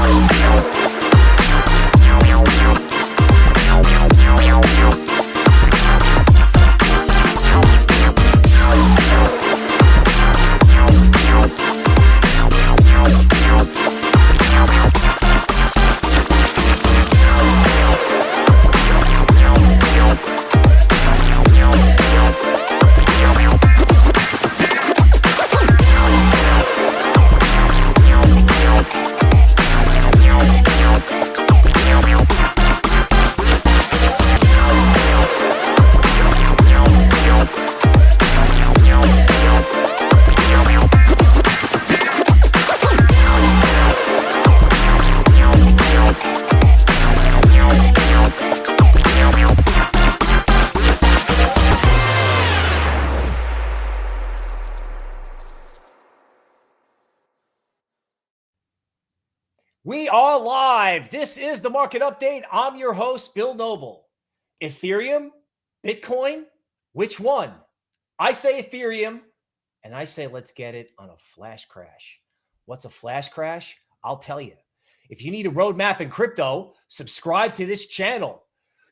We This is the market update. I'm your host, Bill Noble. Ethereum, Bitcoin, which one? I say Ethereum, and I say let's get it on a flash crash. What's a flash crash? I'll tell you. If you need a roadmap in crypto, subscribe to this channel.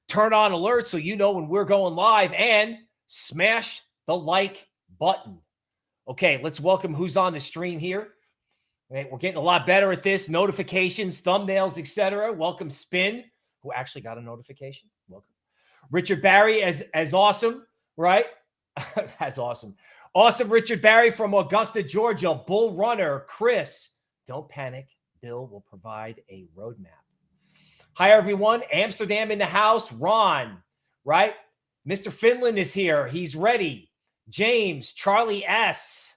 Turn on alerts so you know when we're going live and smash the like button. Okay, let's welcome who's on the stream here. Right, we're getting a lot better at this. Notifications, thumbnails, etc. Welcome, Spin, who actually got a notification. Welcome, Richard Barry, as as awesome, right? as awesome, awesome. Richard Barry from Augusta, Georgia. Bull Runner, Chris. Don't panic. Bill will provide a roadmap. Hi everyone. Amsterdam in the house. Ron, right? Mr. Finland is here. He's ready. James, Charlie S.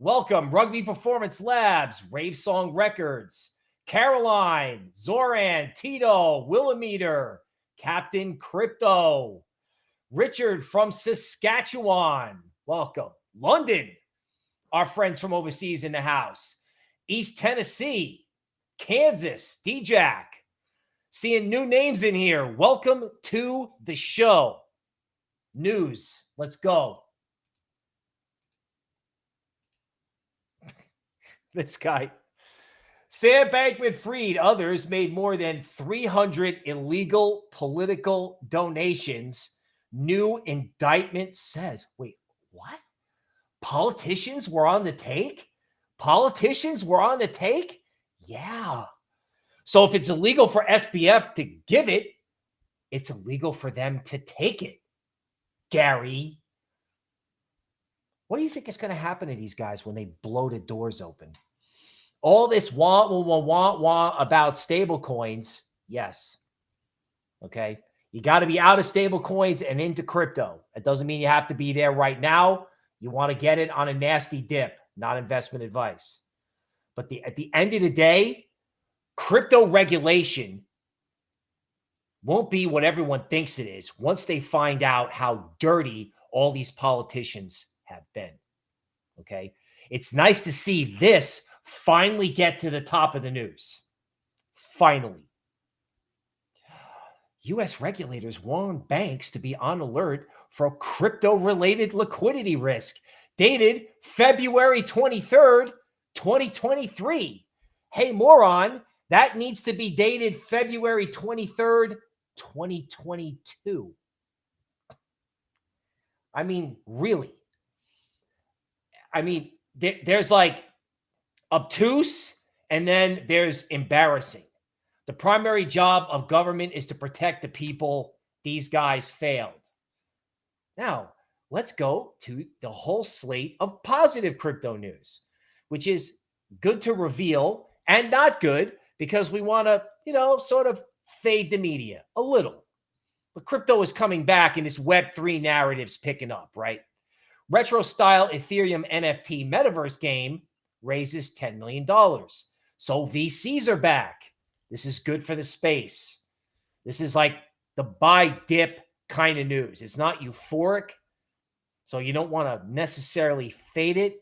Welcome, Rugby Performance Labs, Rave Song Records, Caroline, Zoran, Tito, Willimeter, Captain Crypto, Richard from Saskatchewan. Welcome. London, our friends from overseas in the house. East Tennessee, Kansas, DJack. Seeing new names in here. Welcome to the show. News. Let's go. This guy. Sam Bankman Fried, others made more than 300 illegal political donations. New indictment says, wait, what? Politicians were on the take? Politicians were on the take? Yeah. So if it's illegal for SBF to give it, it's illegal for them to take it. Gary. What do you think is going to happen to these guys when they blow the doors open? All this want, want, want, want about stable coins, yes. Okay. You got to be out of stable coins and into crypto. It doesn't mean you have to be there right now. You want to get it on a nasty dip, not investment advice. But the, at the end of the day, crypto regulation won't be what everyone thinks it is once they find out how dirty all these politicians have been. Okay. It's nice to see this finally get to the top of the news. Finally. U.S. regulators warn banks to be on alert for crypto related liquidity risk, dated February 23rd, 2023. Hey, moron, that needs to be dated February 23rd, 2022. I mean, really. I mean, there, there's like obtuse, and then there's embarrassing. The primary job of government is to protect the people. These guys failed. Now, let's go to the whole slate of positive crypto news, which is good to reveal and not good because we want to, you know, sort of fade the media a little. But crypto is coming back and this Web3 narrative's picking up, right? Retro style Ethereum NFT metaverse game raises $10 million. So VCs are back. This is good for the space. This is like the buy dip kind of news. It's not euphoric. So you don't want to necessarily fade it.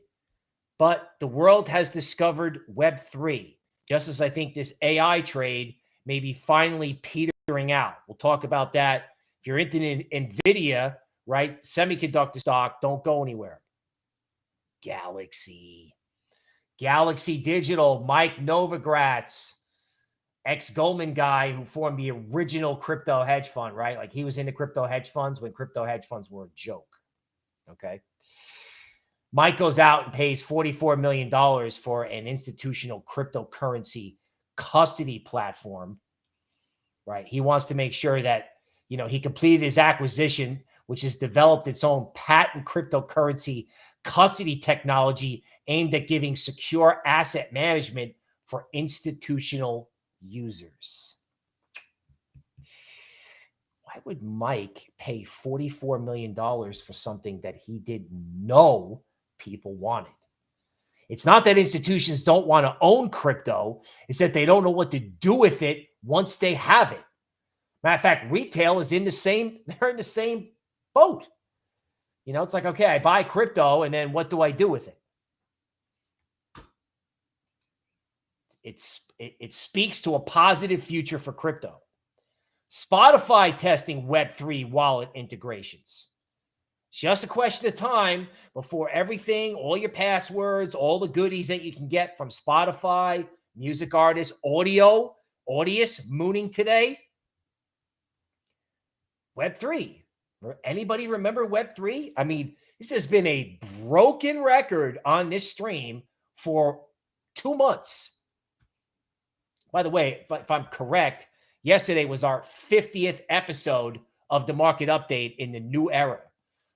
But the world has discovered Web3, just as I think this AI trade may be finally petering out. We'll talk about that. If you're into NVIDIA, right, semiconductor stock, don't go anywhere. Galaxy. Galaxy Digital, Mike Novogratz. ex Goldman guy who formed the original crypto hedge fund, right? Like he was into crypto hedge funds when crypto hedge funds were a joke. Okay. Mike goes out and pays $44 million for an institutional cryptocurrency custody platform, right? He wants to make sure that, you know, he completed his acquisition, which has developed its own patent cryptocurrency custody technology aimed at giving secure asset management for institutional users. Why would Mike pay $44 million for something that he didn't know people wanted? It's not that institutions don't want to own crypto, it's that they don't know what to do with it once they have it. Matter of fact, retail is in the same, they're in the same boat. You know, it's like, okay, I buy crypto and then what do I do with it? It's it, it speaks to a positive future for crypto. Spotify testing Web3 wallet integrations. Just a question of time before everything, all your passwords, all the goodies that you can get from Spotify, music artists, audio, Audius mooning today. Web3. Anybody remember Web3? I mean, this has been a broken record on this stream for two months. By the way, if, if I'm correct, yesterday was our 50th episode of the market update in the new era.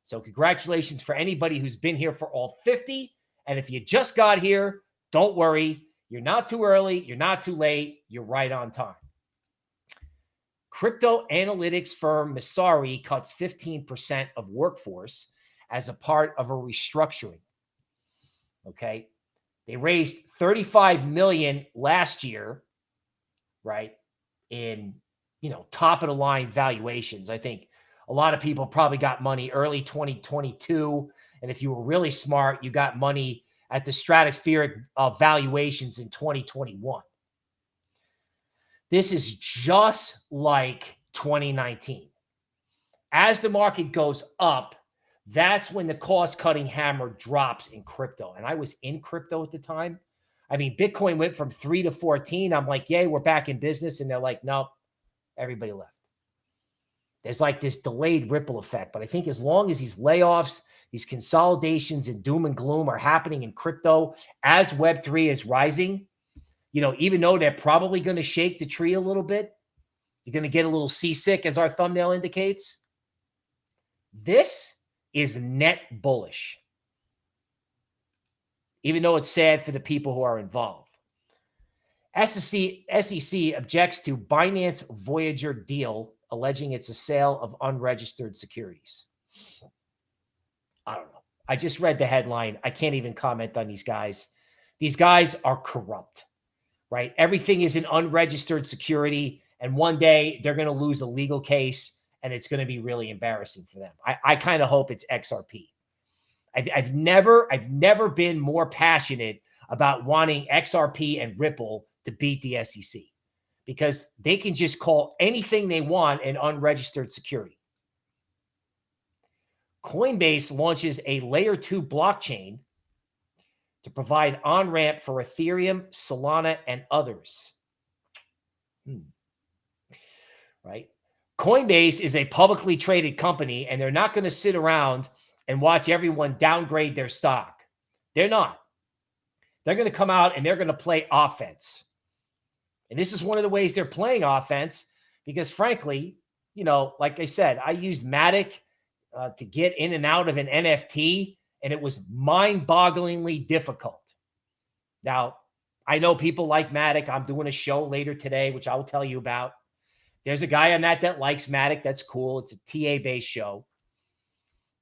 So congratulations for anybody who's been here for all 50. And if you just got here, don't worry. You're not too early. You're not too late. You're right on time. Crypto analytics firm Messari cuts 15% of workforce as a part of a restructuring. Okay. They raised 35 million last year, right? In, you know, top of the line valuations. I think a lot of people probably got money early 2022. And if you were really smart, you got money at the stratospheric uh, valuations in 2021. This is just like 2019. As the market goes up, that's when the cost cutting hammer drops in crypto. And I was in crypto at the time. I mean, Bitcoin went from three to 14. I'm like, yay, we're back in business. And they're like, nope, everybody left. There's like this delayed ripple effect. But I think as long as these layoffs, these consolidations and doom and gloom are happening in crypto as Web3 is rising, you know, even though they're probably going to shake the tree a little bit, you're going to get a little seasick, as our thumbnail indicates. This is net bullish, even though it's sad for the people who are involved. SEC, SEC objects to Binance Voyager deal alleging it's a sale of unregistered securities. I don't know. I just read the headline. I can't even comment on these guys. These guys are corrupt, right? Everything is an unregistered security. And one day they're going to lose a legal case and it's going to be really embarrassing for them. I, I kind of hope it's XRP. I've, I've never, I've never been more passionate about wanting XRP and Ripple to beat the SEC because they can just call anything they want an unregistered security. Coinbase launches a layer two blockchain to provide on ramp for Ethereum, Solana, and others. Hmm. Right? Coinbase is a publicly traded company, and they're not going to sit around and watch everyone downgrade their stock. They're not. They're going to come out and they're going to play offense. And this is one of the ways they're playing offense because, frankly, you know, like I said, I used Matic uh, to get in and out of an NFT, and it was mind bogglingly difficult. Now, I know people like Matic. I'm doing a show later today, which I will tell you about. There's a guy on that that likes Matic. That's cool. It's a TA based show.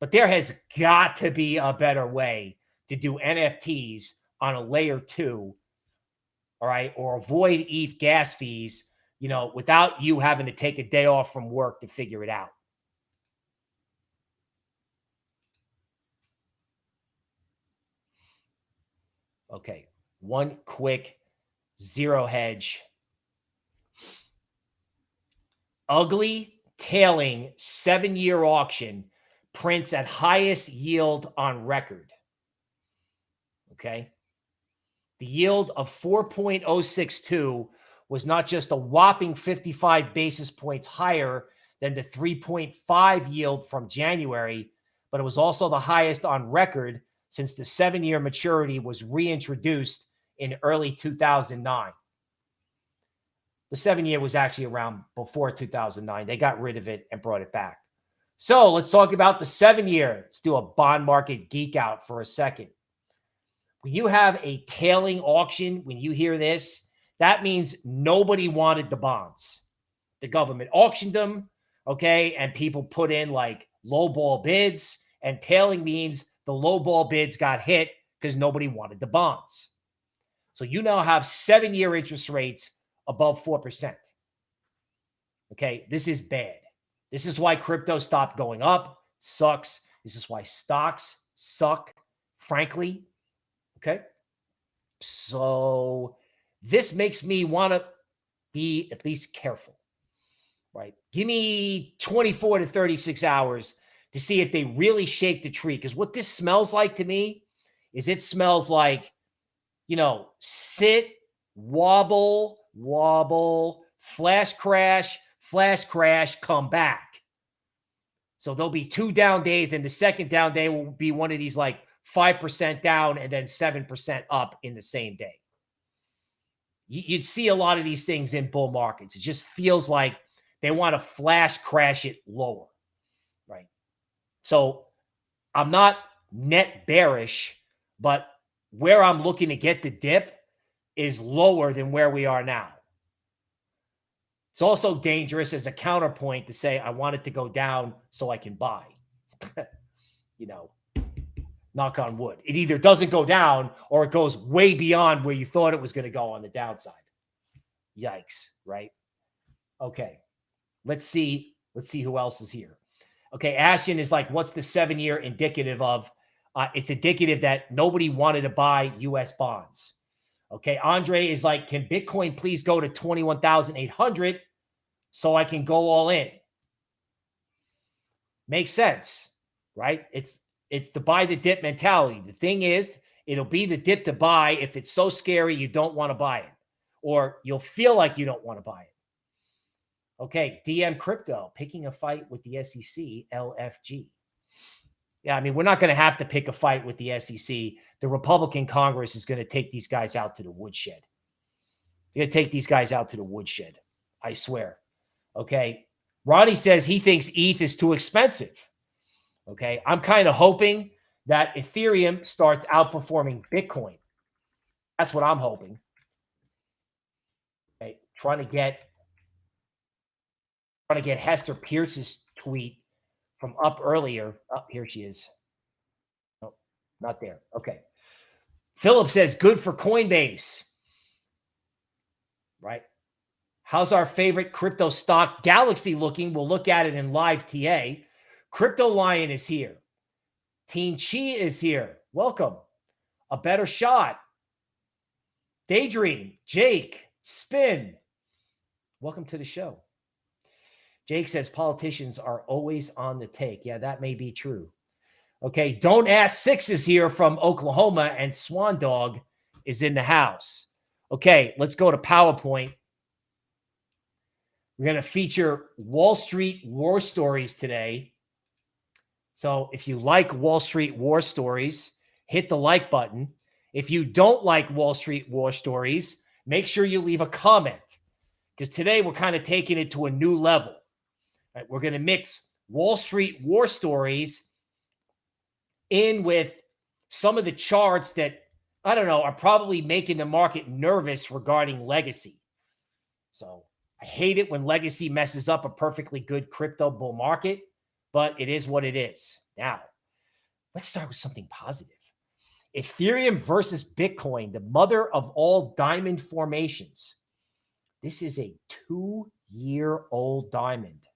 But there has got to be a better way to do NFTs on a layer two all right, or avoid ETH gas fees, you know, without you having to take a day off from work to figure it out. Okay, one quick zero hedge. Ugly tailing seven year auction prints at highest yield on record. Okay. The yield of 4.062 was not just a whopping 55 basis points higher than the 3.5 yield from January, but it was also the highest on record since the seven year maturity was reintroduced in early 2009. The seven year was actually around before 2009. They got rid of it and brought it back. So let's talk about the seven year. Let's do a bond market geek out for a second. When you have a tailing auction, when you hear this, that means nobody wanted the bonds. The government auctioned them, okay, and people put in like low ball bids, and tailing means the low ball bids got hit because nobody wanted the bonds. So you now have seven year interest rates above 4%. Okay, this is bad. This is why crypto stopped going up. Sucks. This is why stocks suck, frankly. Okay. So this makes me want to be at least careful, right? Give me 24 to 36 hours to see if they really shake the tree. Because what this smells like to me is it smells like, you know, sit, wobble, wobble, flash crash, flash crash, come back. So there'll be two down days, and the second down day will be one of these like 5% down and then 7% up in the same day. You'd see a lot of these things in bull markets. It just feels like they want to flash crash it lower, right? So I'm not net bearish, but where I'm looking to get the dip is lower than where we are now. It's also dangerous as a counterpoint to say, I want it to go down so I can buy. you know, knock on wood. It either doesn't go down or it goes way beyond where you thought it was going to go on the downside. Yikes, right? Okay. Let's see. Let's see who else is here. Okay, Ashton is like, what's the seven year indicative of? Uh, it's indicative that nobody wanted to buy U.S. bonds. Okay, Andre is like, can Bitcoin please go to 21,800 so I can go all in? Makes sense, right? It's it's the buy the dip mentality. The thing is, it'll be the dip to buy if it's so scary you don't want to buy it, or you'll feel like you don't want to buy it. Okay, DM crypto picking a fight with the SEC, LFG. Yeah, I mean, we're not going to have to pick a fight with the SEC. The Republican Congress is going to take these guys out to the woodshed. They're going to take these guys out to the woodshed. I swear. Okay. Ronnie says he thinks ETH is too expensive. Okay. I'm kind of hoping that Ethereum starts outperforming Bitcoin. That's what I'm hoping. Okay. Trying to get trying to get Hester Peirce's tweet from up earlier. Up oh, here she is. No, not there. Okay. Philip says good for Coinbase. Right. How's our favorite crypto stock Galaxy looking? We'll look at it in live TA. Crypto Lion is here. Teen Chi is here. Welcome. A better shot. Daydream, Jake, Spin. Welcome to the show. Jake says politicians are always on the take. Yeah, that may be true. Okay, don't ask six is here from Oklahoma, and Swan Dog is in the house. Okay, let's go to PowerPoint. We're going to feature Wall Street war stories today. So if you like Wall Street war stories, hit the like button. If you don't like Wall Street war stories, make sure you leave a comment because today we're kind of taking it to a new level. Right? We're going to mix Wall Street war stories in with some of the charts that I don't know are probably making the market nervous regarding legacy. So I hate it when legacy messes up a perfectly good crypto bull market, but it is what it is. Now, let's start with something positive. Ethereum versus Bitcoin, the mother of all diamond formations. This is a two year old diamond.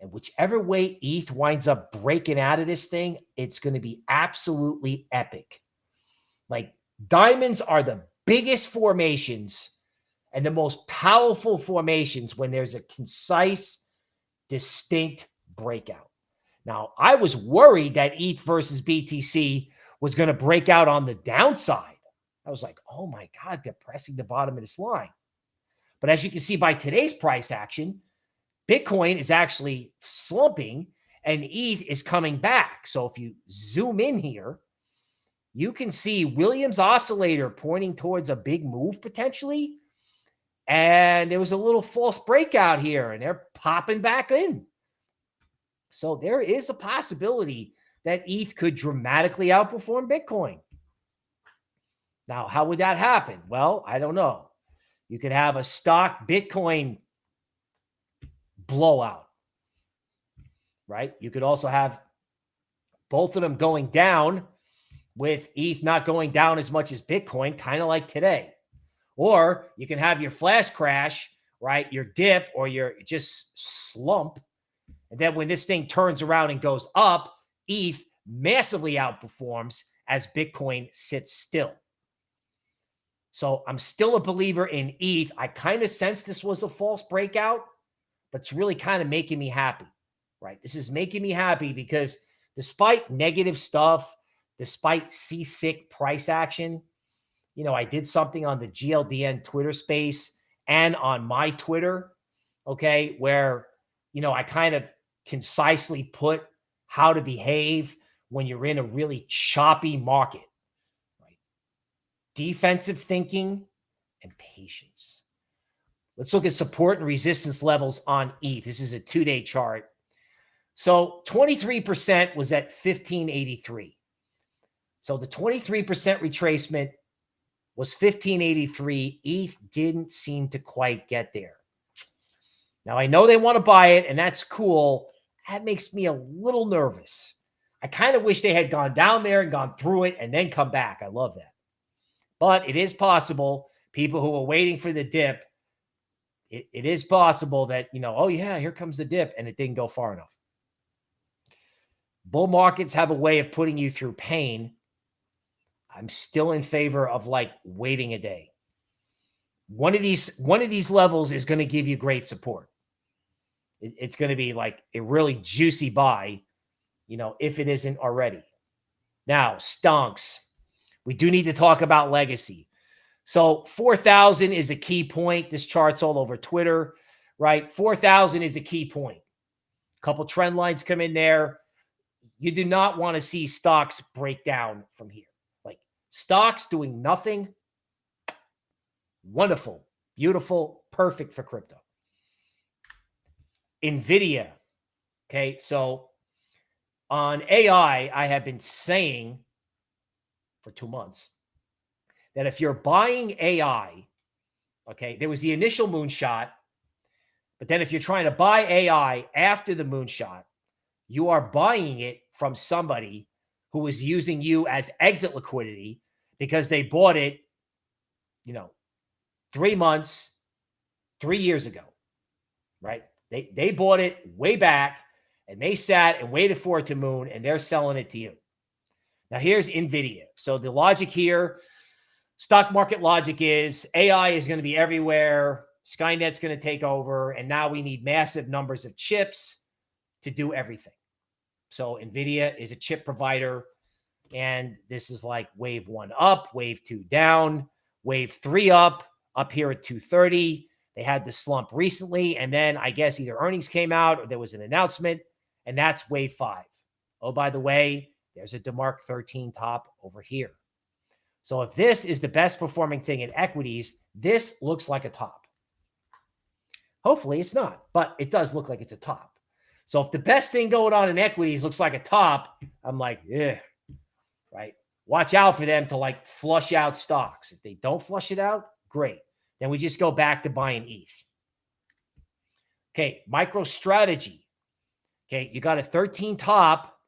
And whichever way ETH winds up breaking out of this thing, it's going to be absolutely epic. Like diamonds are the biggest formations and the most powerful formations when there's a concise, distinct breakout. Now, I was worried that ETH versus BTC was going to break out on the downside. I was like, oh my God, they're pressing the bottom of this line. But as you can see by today's price action, Bitcoin is actually slumping and ETH is coming back. So if you zoom in here, you can see Williams oscillator pointing towards a big move potentially. And there was a little false breakout here and they're popping back in. So there is a possibility that ETH could dramatically outperform Bitcoin. Now, how would that happen? Well, I don't know. You could have a stock Bitcoin blowout, right? You could also have both of them going down with ETH not going down as much as Bitcoin, kind of like today. Or you can have your flash crash, right? Your dip or your just slump. And then when this thing turns around and goes up, ETH massively outperforms as Bitcoin sits still. So I'm still a believer in ETH. I kind of sense this was a false breakout, but it's really kind of making me happy, right? This is making me happy because despite negative stuff, despite seasick price action, you know, I did something on the GLDN Twitter space and on my Twitter, okay, where, you know, I kind of concisely put how to behave when you're in a really choppy market, right? Defensive thinking and patience. Let's look at support and resistance levels on ETH. This is a two-day chart. So 23% was at 1583. So the 23% retracement was 1583. ETH didn't seem to quite get there. Now I know they want to buy it, and that's cool. That makes me a little nervous. I kind of wish they had gone down there and gone through it and then come back. I love that. But it is possible people who are waiting for the dip, it, it is possible that, you know, oh, yeah, here comes the dip, and it didn't go far enough. Bull markets have a way of putting you through pain. I'm still in favor of like waiting a day. One of these, one of these levels is going to give you great support it's going to be like a really juicy buy, you know, if it isn't already. Now, stonks. We do need to talk about legacy. So 4,000 is a key point. This chart's all over Twitter, right? 4,000 is a key point. A couple trend lines come in there. You do not want to see stocks break down from here. Stocks doing nothing. Wonderful, beautiful, perfect for crypto. NVIDIA. Okay. So on AI, I have been saying for two months that if you're buying AI, okay, there was the initial moonshot, but then if you're trying to buy AI after the moonshot, you are buying it from somebody who is using you as exit liquidity because they bought it, you know, three months, three years ago, right? They they bought it way back and they sat and waited for it to moon and they're selling it to you. Now here's Nvidia. So the logic here, stock market logic is AI is going to be everywhere. Skynet's going to take over and now we need massive numbers of chips to do everything. So Nvidia is a chip provider and this is like wave 1 up, wave 2 down, wave 3 up, up here at 230 they had the slump recently, and then I guess either earnings came out or there was an announcement, and that's wave five. Oh, by the way, there's a DeMark 13 top over here. So if this is the best performing thing in equities, this looks like a top. Hopefully it's not, but it does look like it's a top. So if the best thing going on in equities looks like a top, I'm like, yeah, right? Watch out for them to like flush out stocks. If they don't flush it out, great. Then we just go back to buying ETH. Okay, MicroStrategy. Okay, you got a 13 top.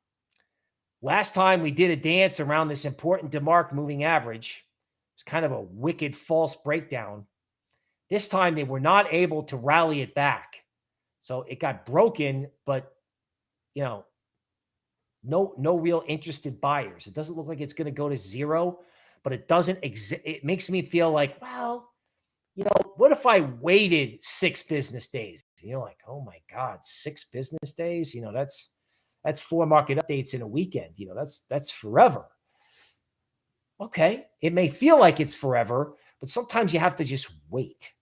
Last time we did a dance around this important DeMark moving average. It's kind of a wicked false breakdown. This time they were not able to rally it back. So it got broken, but you know, no no real interested buyers. It doesn't look like it's going to go to zero, but it doesn't exist. It makes me feel like, well, you know, what if I waited six business days? You know, like, oh my God, six business days? You know, that's that's four market updates in a weekend. You know, that's that's forever. Okay. It may feel like it's forever, but sometimes you have to just wait.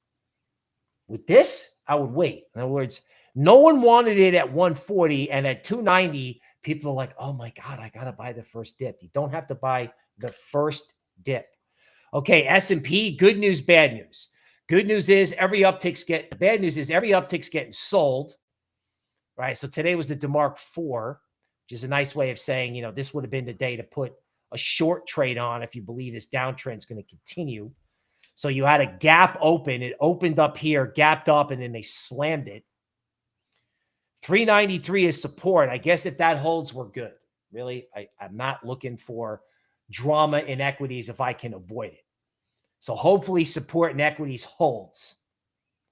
With this, I would wait. In other words, no one wanted it at 140 and at 290, people are like, "Oh my god, I got to buy the first dip." You don't have to buy the first dip. Okay, S&P, good news, bad news. Good news is every uptick's get The bad news is every uptick's getting sold. Right? So today was the DeMark 4, which is a nice way of saying, you know, this would have been the day to put a short trade on if you believe this downtrend is going to continue. So you had a gap open. It opened up here, gapped up, and then they slammed it. 393 is support. I guess if that holds, we're good. Really, I, I'm not looking for drama in equities if I can avoid it. So hopefully support in equities holds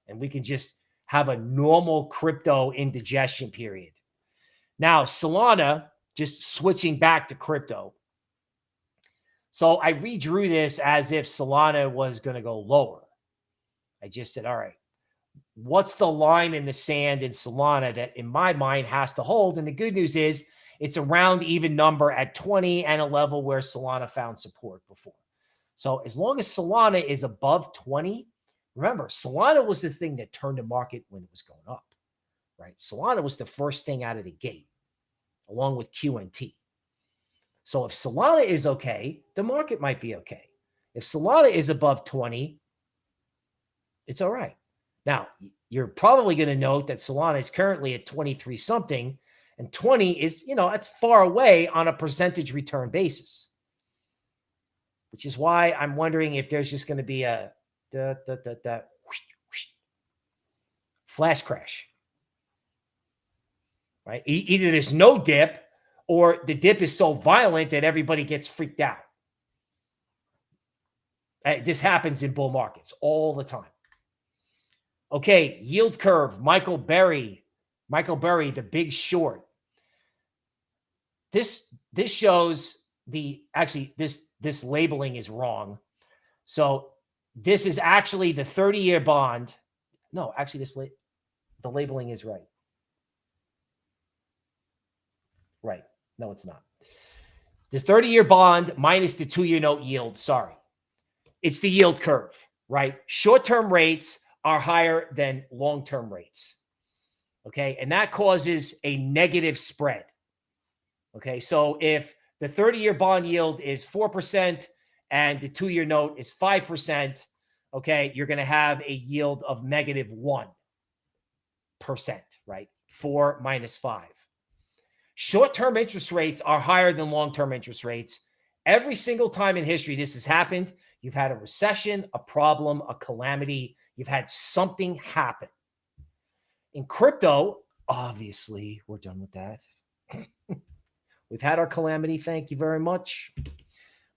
and we can just have a normal crypto indigestion period. Now, Solana, just switching back to crypto. So I redrew this as if Solana was going to go lower. I just said, all right, what's the line in the sand in Solana that in my mind has to hold? And the good news is it's a round even number at 20 and a level where Solana found support before. So as long as Solana is above 20, remember, Solana was the thing that turned the market when it was going up, right? Solana was the first thing out of the gate, along with QNT. So if Solana is okay, the market might be okay. If Solana is above 20, it's all right. Now, you're probably going to note that Solana is currently at 23 something, and 20 is, you know, that's far away on a percentage return basis, which is why I'm wondering if there's just going to be a da, da, da, whoosh, whoosh, flash crash, right? E either there's no dip or the dip is so violent that everybody gets freaked out. Uh, this happens in bull markets all the time. Okay, yield curve, Michael Burry, Michael Burry, the big short. This this shows the actually this this labeling is wrong. So this is actually the 30-year bond. No, actually this la the labeling is right. Right. No, it's not. The 30-year bond minus the two-year note yield. Sorry. It's the yield curve, right? Short-term rates are higher than long-term rates. Okay. And that causes a negative spread. Okay. So if the 30 year bond yield is 4% and the two year note is 5%, okay, you're going to have a yield of negative 1, right? Four minus five. Short term interest rates are higher than long term interest rates. Every single time in history this has happened, you've had a recession, a problem, a calamity, you've had something happen. In crypto, obviously, we're done with that. We've had our calamity. Thank you very much.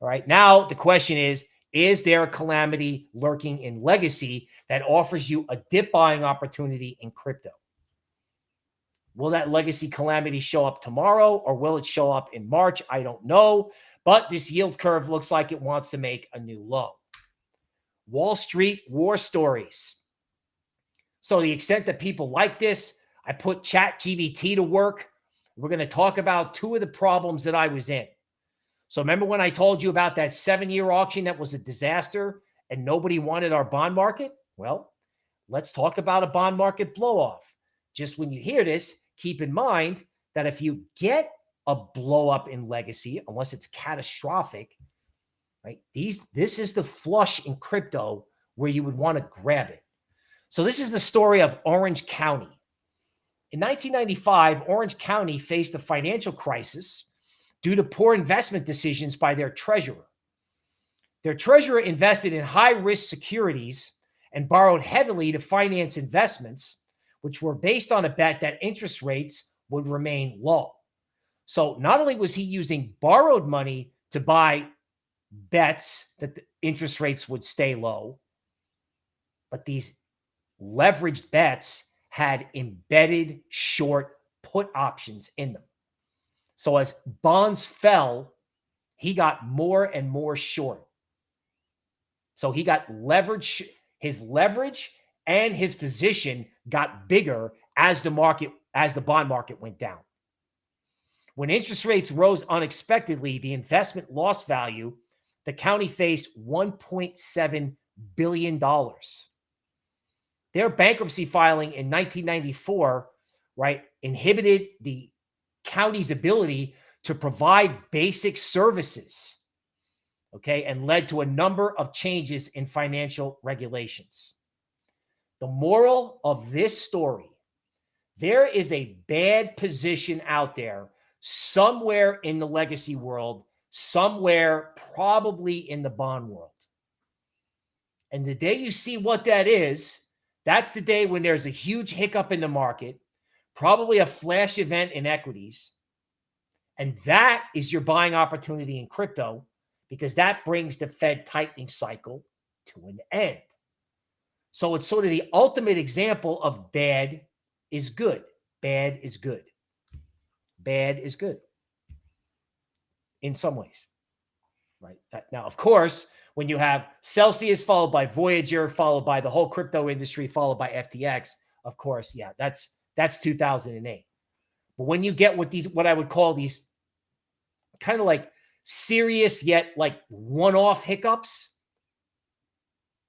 All right. Now, the question is Is there a calamity lurking in legacy that offers you a dip buying opportunity in crypto? Will that legacy calamity show up tomorrow or will it show up in March? I don't know. But this yield curve looks like it wants to make a new low. Wall Street war stories. So the extent that people like this, I put Chat GPT to work. We're going to talk about two of the problems that I was in. So remember when I told you about that seven-year auction that was a disaster and nobody wanted our bond market? Well, let's talk about a bond market blow-off. Just when you hear this, keep in mind that if you get a blow up in legacy, unless it's catastrophic, right? These this is the flush in crypto where you would want to grab it. So this is the story of Orange County. In 1995, Orange County faced a financial crisis due to poor investment decisions by their treasurer. Their treasurer invested in high risk securities and borrowed heavily to finance investments, which were based on a bet that interest rates would remain low. So not only was he using borrowed money to buy bets that the interest rates would stay low, but these leveraged bets had embedded short put options in them. So as bonds fell, he got more and more short. So he got leverage, his leverage and his position got bigger as the market, as the bond market went down. When interest rates rose unexpectedly, the investment loss value, the county faced $1.7 billion. their bankruptcy filing in 1994, right, inhibited the county's ability to provide basic services, okay, and led to a number of changes in financial regulations. The moral of this story there is a bad position out there somewhere in the legacy world, somewhere probably in the bond world. And the day you see what that is, that's the day when there's a huge hiccup in the market, probably a flash event in equities. And that is your buying opportunity in crypto because that brings the Fed tightening cycle to an end. So it's sort of the ultimate example of bad is good. Bad is good. Bad is good in some ways. Right. Now, of course, when you have Celsius followed by Voyager, followed by the whole crypto industry, followed by FTX, of course, yeah, that's that's 2008. But when you get what these what I would call these kind of like serious yet like one-off hiccups,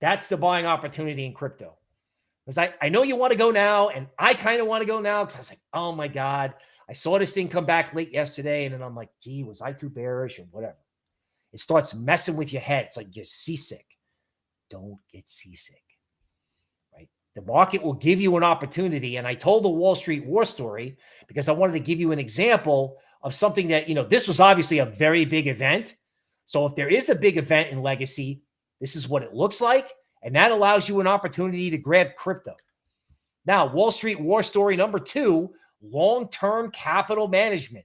that's the buying opportunity in crypto. Because I, I know you want to go now, and I kind of want to go now because I was like, oh my God, I saw this thing come back late yesterday, and then I'm like, gee, was I too bearish or whatever? It starts messing with your head. It's like you're seasick. Don't get seasick. Right? The market will give you an opportunity. And I told the Wall Street war story because I wanted to give you an example of something that, you know, this was obviously a very big event. So if there is a big event in legacy, this is what it looks like. And that allows you an opportunity to grab crypto. Now, Wall Street war story number two long term capital management.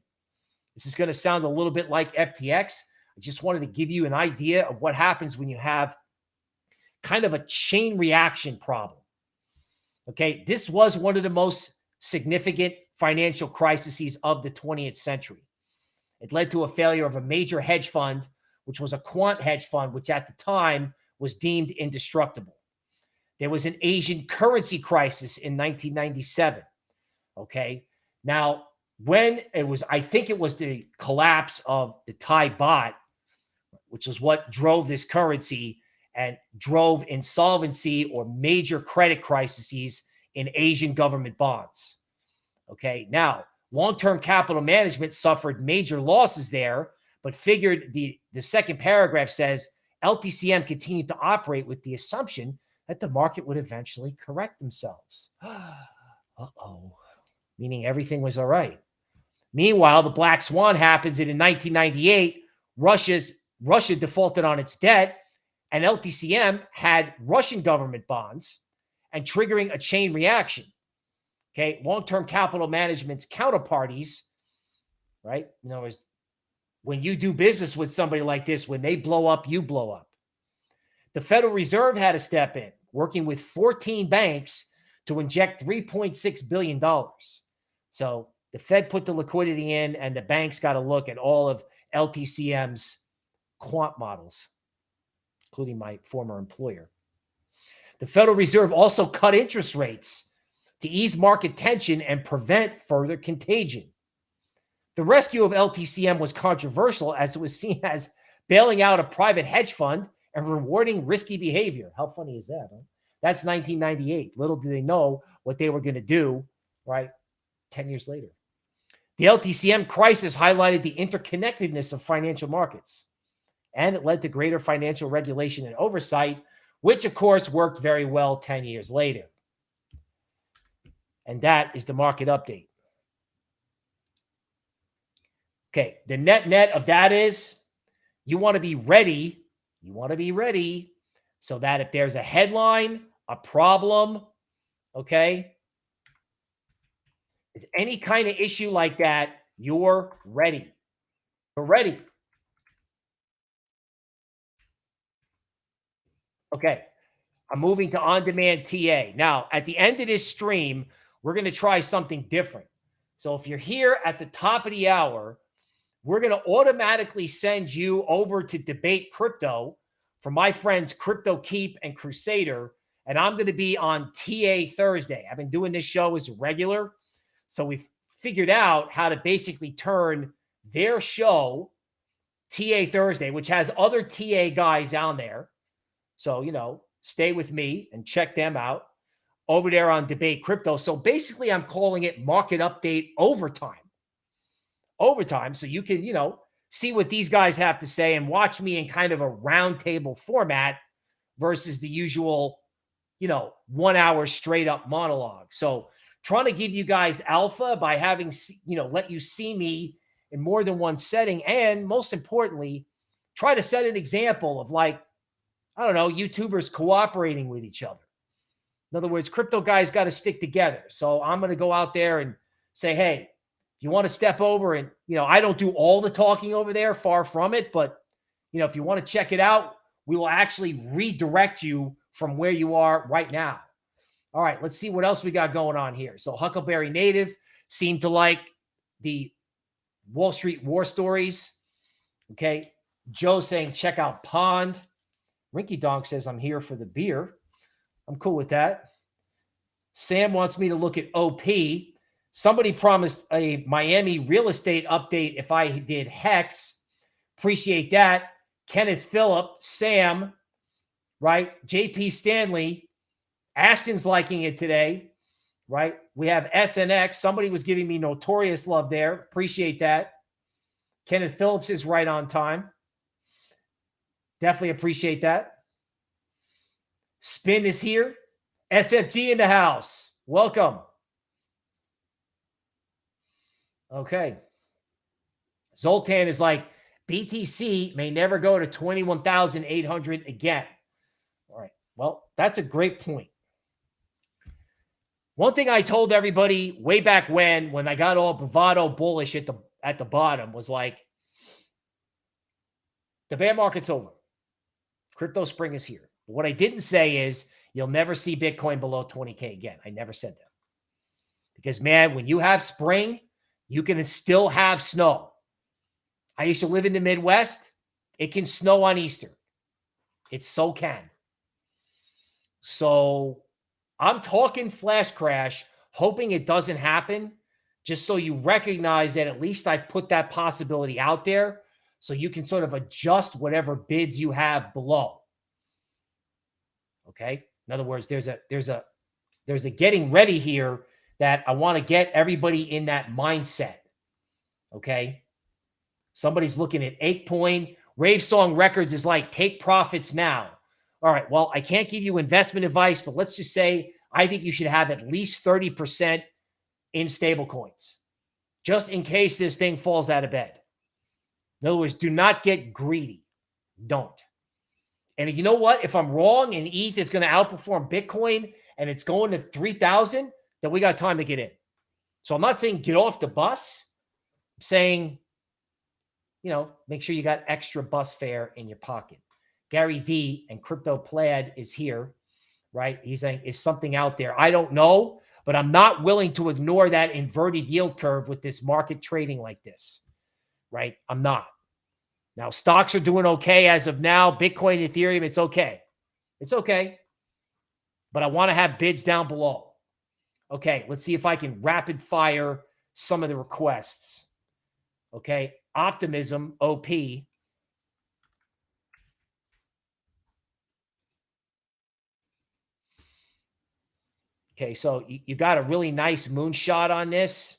This is going to sound a little bit like FTX. I just wanted to give you an idea of what happens when you have kind of a chain reaction problem. Okay, this was one of the most significant financial crises of the 20th century. It led to a failure of a major hedge fund, which was a quant hedge fund, which at the time was deemed indestructible. There was an Asian currency crisis in 1997. Okay. Now, when it was, I think it was the collapse of the Thai baht, which is what drove this currency and drove insolvency or major credit crises in Asian government bonds. Okay. Now, long-term capital management suffered major losses there, but figured the, the second paragraph says LTCM continued to operate with the assumption that the market would eventually correct themselves. Uh-oh. Meaning everything was all right. Meanwhile, the black swan happens and in 1998. Russia's Russia defaulted on its debt, and LTCM had Russian government bonds and triggering a chain reaction. Okay, long-term capital management's counterparties, right? You know, is when you do business with somebody like this, when they blow up, you blow up. The Federal Reserve had to step in, working with 14 banks to inject $3.6 billion. So the Fed put the liquidity in, and the banks got to look at all of LTCM's quant models, including my former employer. The Federal Reserve also cut interest rates to ease market tension and prevent further contagion. The rescue of LTCM was controversial as it was seen as bailing out a private hedge fund and rewarding risky behavior. How funny is that? Huh? That's 1998. Little did they know what they were going to do, right? 10 years later. The LTCM crisis highlighted the interconnectedness of financial markets and it led to greater financial regulation and oversight, which of course worked very well 10 years later. And that is the market update. Okay, the net net of that is you want to be ready. You want to be ready so that if there's a headline, a problem, okay, it's any kind of issue like that, you're ready. You're ready. Okay. I'm moving to on demand TA. Now, at the end of this stream, we're going to try something different. So if you're here at the top of the hour, we're going to automatically send you over to debate crypto for my friends Crypto Keep and Crusader. And I'm going to be on TA Thursday. I've been doing this show as a regular. So we've figured out how to basically turn their show, TA Thursday, which has other TA guys down there, so, you know, stay with me and check them out. over there on Debate Crypto. So basically, I'm calling it Market Update Overtime. Overtime. So you can, you know, see what these guys have to say and watch me in kind of a roundtable format versus the usual, you know, one hour straight up monologue. So trying to give you guys alpha by having, you know, let you see me in more than one setting. And most importantly, try to set an example of like, I don't know, YouTubers cooperating with each other. In other words, crypto guys got to stick together. So I'm going to go out there and say, hey, if you want to step over and, you know, I don't do all the talking over there, far from it. But, you know, if you want to check it out, we will actually redirect you from where you are right now. All right, let's see what else we got going on here. So Huckleberry Native seemed to like the Wall Street war stories. Okay. Joe saying, check out Pond. Rinky Donk says, I'm here for the beer. I'm cool with that. Sam wants me to look at OP. Somebody promised a Miami real estate update if I did Hex. Appreciate that. Kenneth Phillip, Sam, right? JP Stanley. Ashton's liking it today, right? We have SNX. Somebody was giving me notorious love there. Appreciate that. Kenneth Phillips is right on time. Definitely appreciate that. Spin is here. SFG in the house. Welcome. Okay. Zoltan is like, BTC may never go to 21,800 again. All right. Well, that's a great point. One thing I told everybody way back when, when I got all bravado bullish at the at the bottom, was like, the bear market's over. Crypto spring is here. What I didn't say is you'll never see Bitcoin below 20K again. I never said that. Because, man, when you have spring, you can still have snow. I used to live in the Midwest. It can snow on Easter. It so can. So I'm talking flash crash, hoping it doesn't happen, just so you recognize that at least I've put that possibility out there so you can sort of adjust whatever bids you have below. Okay. In other words, there's a there's a there's a getting ready here that I want to get everybody in that mindset. Okay. Somebody's looking at eight point Rave Song Records is like take profits now. All right. Well, I can't give you investment advice, but let's just say I think you should have at least 30% in stable coins just in case this thing falls out of bed. In other words, do not get greedy. Don't. And you know what? If I'm wrong and ETH is going to outperform Bitcoin and it's going to 3,000, then we got time to get in. So I'm not saying get off the bus. I'm saying, you know, make sure you got extra bus fare in your pocket. Gary D and Crypto Plaid is here, right? He's saying, is something out there? I don't know, but I'm not willing to ignore that inverted yield curve with this market trading like this, right? I'm not. Now, stocks are doing okay as of now. Bitcoin, Ethereum, it's okay. It's okay. But I want to have bids down below. Okay, let's see if I can rapid fire some of the requests. Okay, optimism, OP. Okay, so you, got a really nice moonshot on this.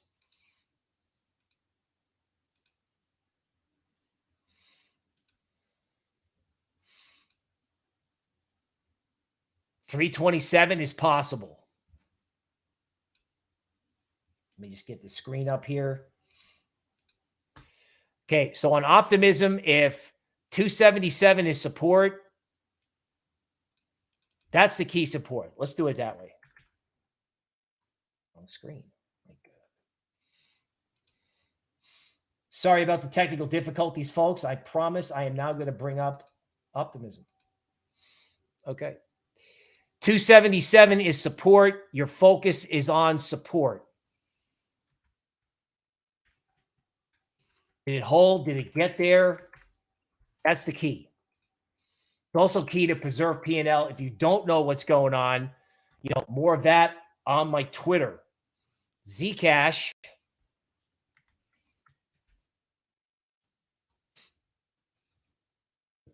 327 is possible. Let me just get the screen up here. Okay, so on optimism, if 277 is support, that's the key support. Let's do it that way. Screen. Sorry about the technical difficulties, folks. I promise I am now going to bring up optimism. Okay. 277 is support. Your focus is on support. Did it hold? Did it get there? That's the key. It's also key to preserve P&L. If you don't know what's going on, you know, more of that on my Twitter. Zcash.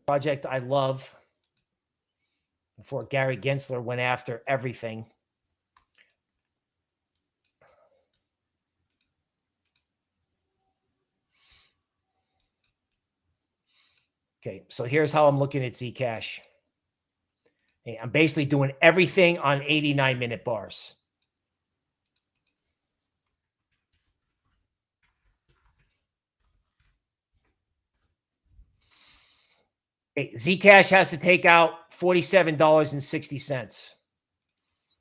Project I love before Gary Gensler went after everything. Okay, so here's how I'm looking at Zcash. I'm basically doing everything on 89 minute bars. Zcash has to take out $47.60.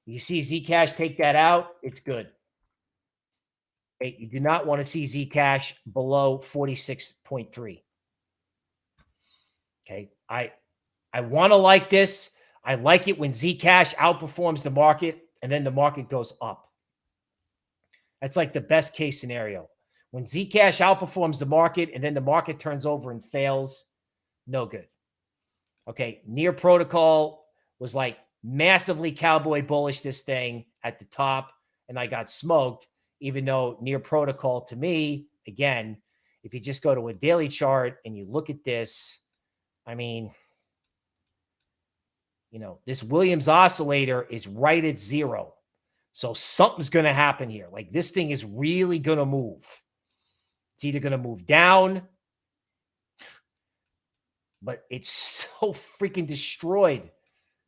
You see Zcash take that out, it's good. You do not want to see Zcash below 46.3. Okay, I I want to like this. I like it when Zcash outperforms the market and then the market goes up. That's like the best case scenario. When Zcash outperforms the market and then the market turns over and fails, no good. Okay, Near Protocol was like massively cowboy bullish this thing at the top, and I got smoked, even though Near Protocol to me, again, if you just go to a daily chart and you look at this, I mean, you know, this Williams oscillator is right at zero. So something's going to happen here. Like this thing is really going to move. It's either going to move down, but it's so freaking destroyed.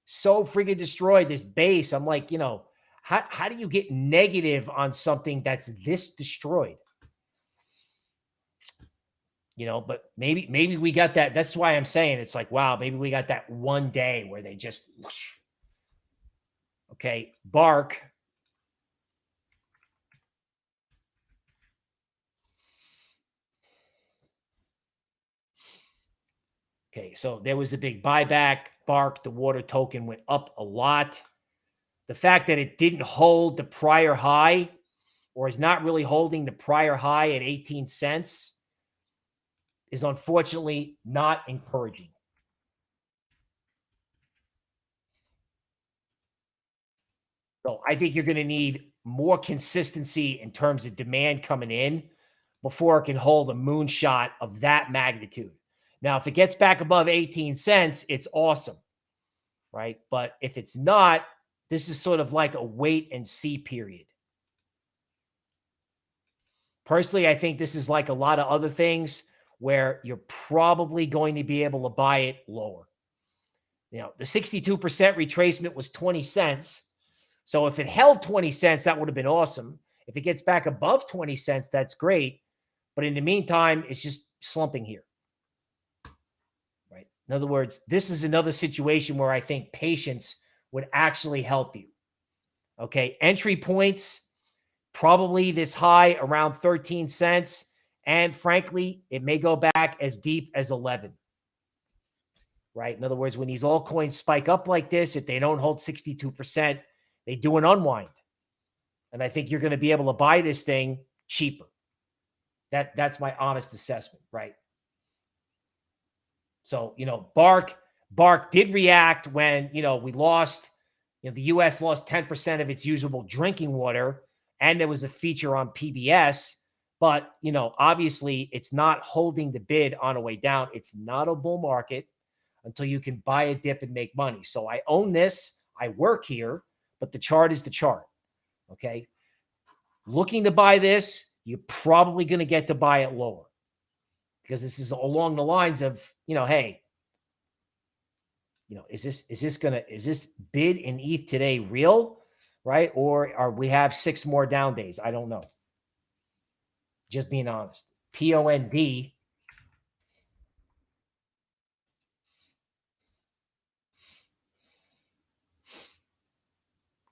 So freaking destroyed this base. I'm like, you know, how, how do you get negative on something that's this destroyed? you know, but maybe, maybe we got that. That's why I'm saying it's like, wow, maybe we got that one day where they just, whoosh. okay, bark. Okay, so there was a big buyback. Bark, the water token went up a lot. The fact that it didn't hold the prior high or is not really holding the prior high at 18 cents is unfortunately not encouraging. So I think you're going to need more consistency in terms of demand coming in before it can hold a moonshot of that magnitude. Now, if it gets back above 18 cents, it's awesome, right? But if it's not, this is sort of like a wait and see period. Personally, I think this is like a lot of other things where you're probably going to be able to buy it lower. You know, the 62% retracement was 20 cents. So if it held 20 cents, that would have been awesome. If it gets back above 20 cents, that's great. But in the meantime, it's just slumping here. In other words, this is another situation where I think patience would actually help you. Okay. Entry points, probably this high around 13 cents. And frankly, it may go back as deep as 11. Right. In other words, when these altcoins spike up like this, if they don't hold 62%, they do an unwind. And I think you're going to be able to buy this thing cheaper. That that's my honest assessment, right? So, you know, Bark Bark did react when, you know, we lost, you know, the US lost 10% of its usable drinking water and there was a feature on PBS but, you know, obviously it's not holding the bid on a way down. It's not a bull market until you can buy a dip and make money. So I own this. I work here, but the chart is the chart. Okay. Looking to buy this, you're probably going to get to buy it lower because this is along the lines of, you know, hey, you know, is this, is this going to, is this bid in ETH today real? Right. Or are we have six more down days? I don't know. Just being honest. P O N D.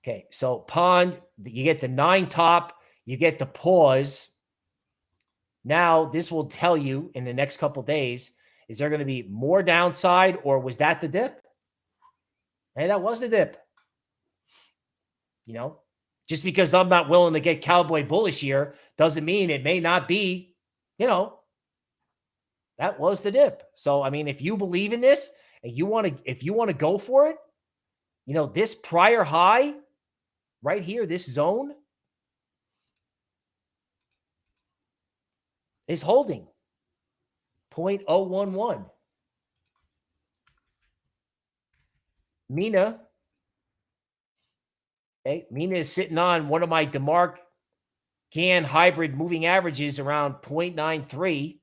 Okay, so pond, you get the nine top, you get the pause. Now, this will tell you in the next couple days is there going to be more downside or was that the dip? Hey, that was the dip. You know, just because I'm not willing to get cowboy bullish here doesn't mean it may not be, you know, that was the dip. So, I mean, if you believe in this and you want to, if you want to go for it, you know, this prior high right here, this zone is holding 0.011. Mina Okay. Mina is sitting on one of my DeMark Gann hybrid moving averages around 0.93.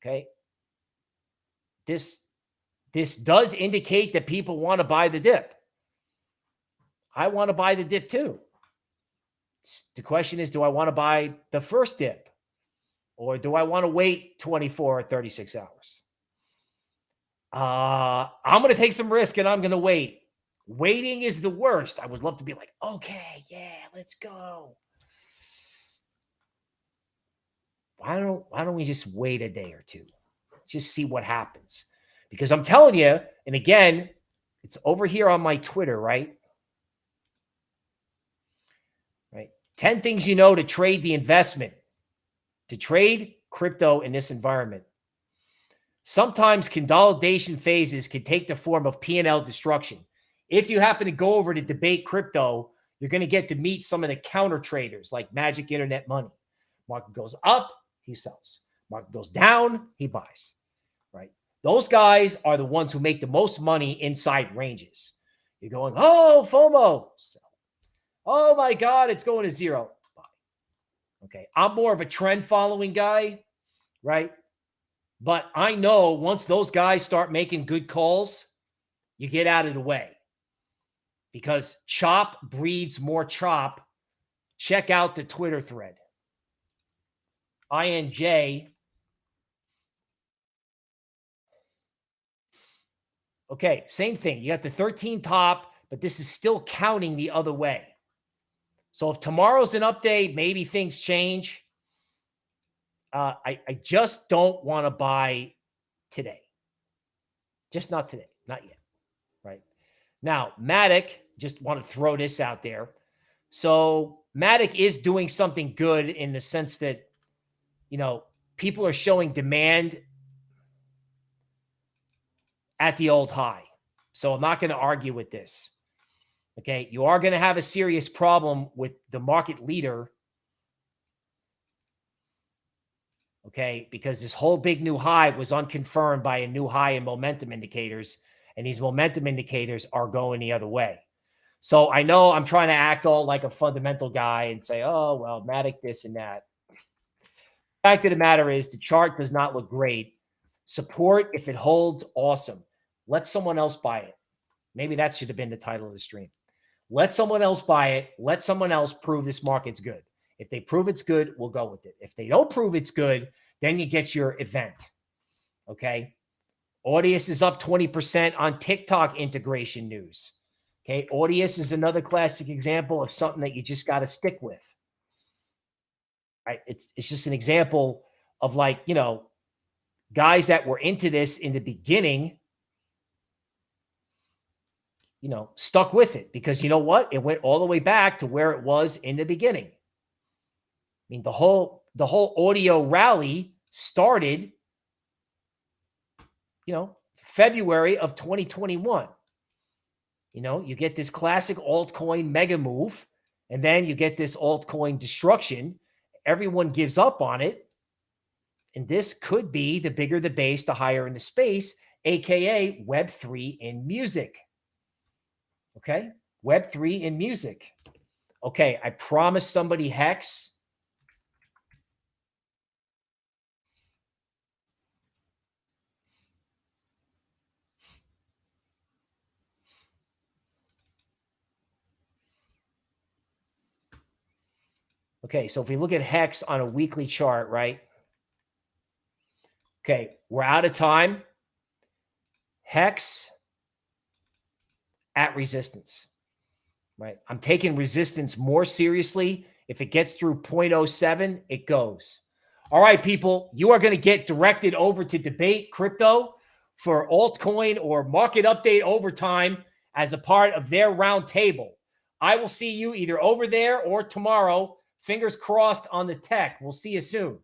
Okay. this this does indicate that people want to buy the dip. I want to buy the dip too. The question is, do I want to buy the first dip or do I want to wait 24 or 36 hours? Uh, I'm going to take some risk and I'm going to wait. Waiting is the worst. I would love to be like, okay, yeah, let's go. Why don't why don't we just wait a day or two? Just see what happens. Because I'm telling you, and again, it's over here on my Twitter, right? Right. 10 things you know to trade the investment. To trade crypto in this environment. Sometimes consolidation phases can take the form of P&L destruction. If you happen to go over to debate crypto, you're going to get to meet some of the counter traders like Magic Internet Money. Market goes up, he sells. Market goes down, he buys. Right? Those guys are the ones who make the most money inside ranges. You're going, oh, FOMO. Oh my God, it's going to zero. Okay. I'm more of a trend following guy, right? But I know once those guys start making good calls, you get out of the way because chop breeds more chop. Check out the Twitter thread. INJ. Okay, same thing. You got the 13 top, but this is still counting the other way. So if tomorrow's an update, maybe things change. Uh, I, I just don't want to buy today. Just not today. Not yet. Right. Now, Matic, just want to throw this out there. So Matic is doing something good in the sense that, you know, people are showing demand at the old high. So I'm not going to argue with this. Okay. You are going to have a serious problem with the market leader okay? Because this whole big new high was unconfirmed by a new high in momentum indicators, and these momentum indicators are going the other way. So I know I'm trying to act all like a fundamental guy and say, oh, well, Matic this and that. Fact of the matter is the chart does not look great. Support, if it holds, awesome. Let someone else buy it. Maybe that should have been the title of the stream. Let someone else buy it. Let someone else prove this market's good. If they prove it's good, we'll go with it. If they don't prove it's good, then you get your event. Okay. Audius is up 20% on TikTok integration news. Okay. Audius is another classic example of something that you just got to stick with. Right. It's, it's just an example of like, you know, guys that were into this in the beginning, you know, stuck with it because you know what? It went all the way back to where it was in the beginning I mean, the whole the whole audio rally started, you know, February of 2021. You know, you get this classic altcoin mega move, and then you get this altcoin destruction. Everyone gives up on it. And this could be the bigger the base, the higher in the space, aka Web3 in music. Okay. Web3 in music. Okay. I promised somebody Hex Okay, so if we look at Hex on a weekly chart, right? Okay, we're out of time. Hex at resistance, right? I'm taking resistance more seriously. If it gets through 0.07, it goes. All right, people, you are going to get directed over to debate crypto for altcoin or market update overtime as a part of their roundtable. I will see you either over there or tomorrow Fingers crossed on the tech. We'll see you soon.